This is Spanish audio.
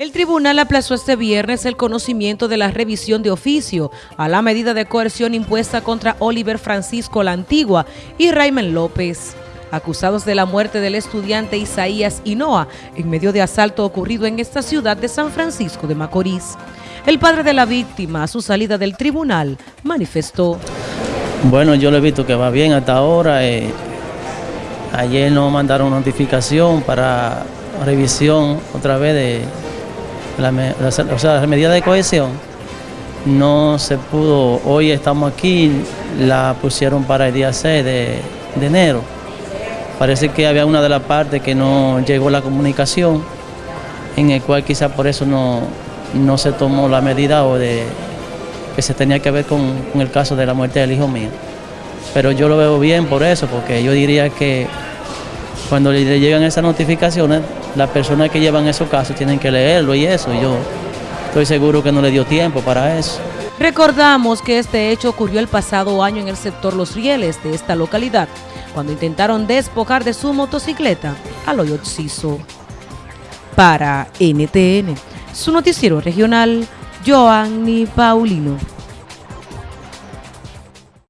El tribunal aplazó este viernes el conocimiento de la revisión de oficio a la medida de coerción impuesta contra Oliver Francisco La Antigua y Raymond López, acusados de la muerte del estudiante Isaías Hinoa en medio de asalto ocurrido en esta ciudad de San Francisco de Macorís. El padre de la víctima, a su salida del tribunal, manifestó. Bueno, yo lo he visto que va bien hasta ahora. Eh, ayer nos mandaron notificación para revisión otra vez de la, o sea, la medida de cohesión no se pudo, hoy estamos aquí, la pusieron para el día 6 de, enero. Parece que había una de las partes que no llegó la comunicación, en el cual quizás por eso no, no se tomó la medida o de que se tenía que ver con, con el caso de la muerte del hijo mío. Pero yo lo veo bien por eso, porque yo diría que cuando le llegan esas notificaciones, las personas que llevan esos casos tienen que leerlo y eso. yo estoy seguro que no le dio tiempo para eso. Recordamos que este hecho ocurrió el pasado año en el sector Los Rieles de esta localidad, cuando intentaron despojar de su motocicleta al hoyo Para NTN, su noticiero regional, Joanny Paulino.